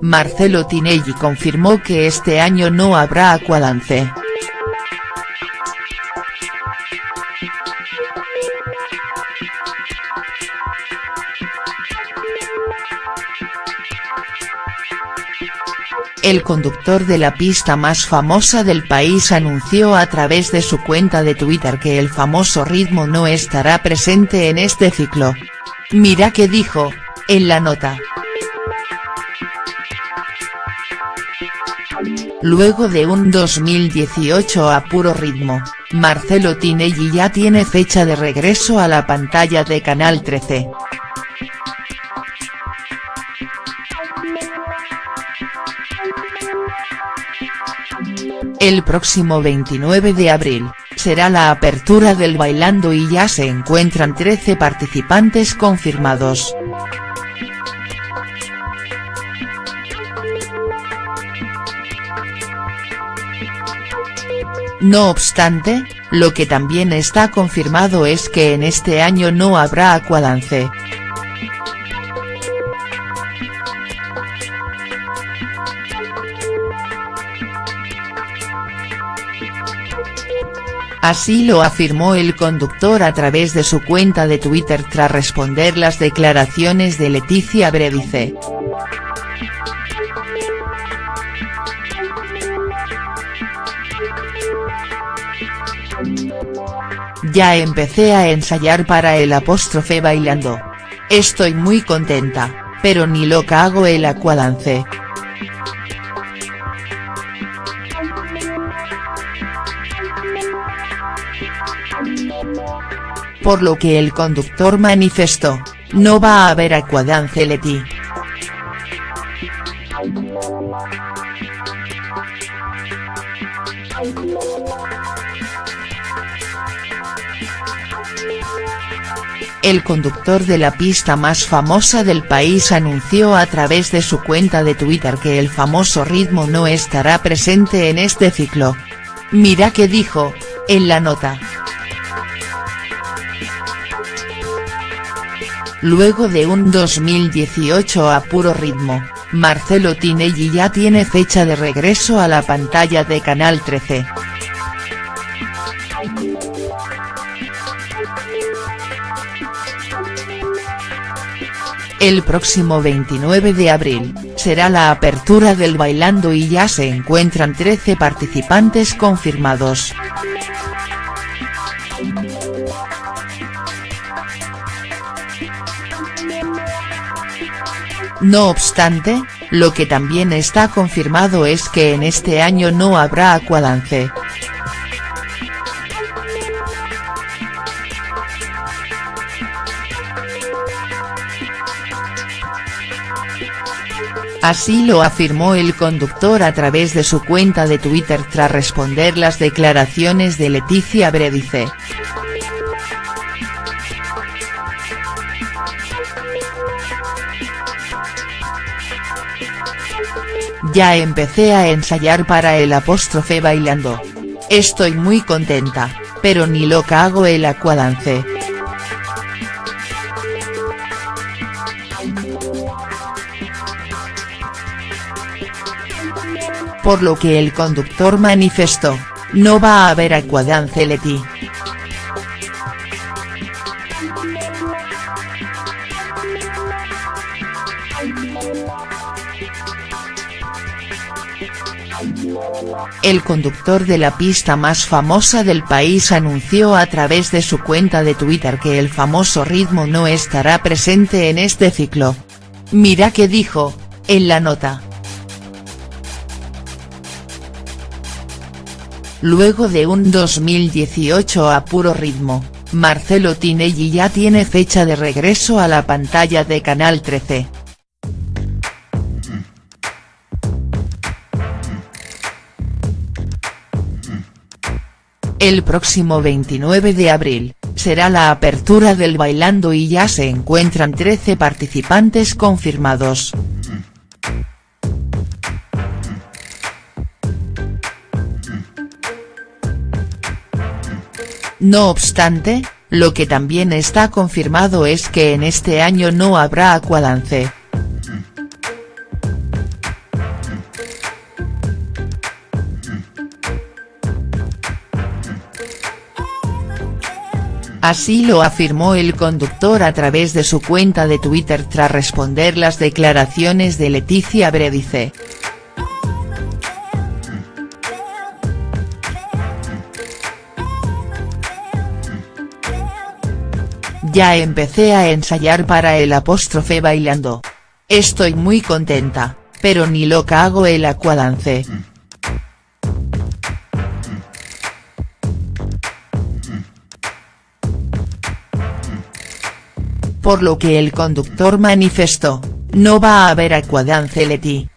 Marcelo Tinelli confirmó que este año no habrá Aquadance. El conductor de la pista más famosa del país anunció a través de su cuenta de Twitter que el famoso ritmo no estará presente en este ciclo. Mira qué dijo, en la nota. Luego de un 2018 a puro ritmo, Marcelo Tinelli ya tiene fecha de regreso a la pantalla de Canal 13. El próximo 29 de abril, será la apertura del Bailando y ya se encuentran 13 participantes confirmados. No obstante, lo que también está confirmado es que en este año no habrá Aquadance. Así lo afirmó el conductor a través de su cuenta de Twitter tras responder las declaraciones de Leticia Bredice. Ya empecé a ensayar para el apóstrofe bailando. Estoy muy contenta, pero ni loca hago el aquadance. Por lo que el conductor manifestó, no va a haber Aquadance Leti. El conductor de la pista más famosa del país anunció a través de su cuenta de Twitter que el famoso ritmo no estará presente en este ciclo. Mira qué dijo, en la nota. Luego de un 2018 a puro ritmo, Marcelo Tinelli ya tiene fecha de regreso a la pantalla de Canal 13. El próximo 29 de abril, será la apertura del Bailando y ya se encuentran 13 participantes confirmados. No obstante, lo que también está confirmado es que en este año no habrá Aquadance. Así lo afirmó el conductor a través de su cuenta de Twitter tras responder las declaraciones de Leticia Bredice. Ya empecé a ensayar para el apóstrofe bailando. Estoy muy contenta, pero ni loca hago el aquadance. Por lo que el conductor manifestó, no va a haber aquadance Leti. El conductor de la pista más famosa del país anunció a través de su cuenta de Twitter que el famoso ritmo no estará presente en este ciclo. Mira qué dijo, en la nota. Luego de un 2018 a puro ritmo, Marcelo Tinelli ya tiene fecha de regreso a la pantalla de Canal 13. El próximo 29 de abril, será la apertura del Bailando y ya se encuentran 13 participantes confirmados. No obstante, lo que también está confirmado es que en este año no habrá Aquadance. Así lo afirmó el conductor a través de su cuenta de Twitter tras responder las declaraciones de Leticia Bredice. Ya empecé a ensayar para el apóstrofe bailando. Estoy muy contenta, pero ni loca hago el aquadance. Por lo que el conductor manifestó, no va a haber aquadance Leti.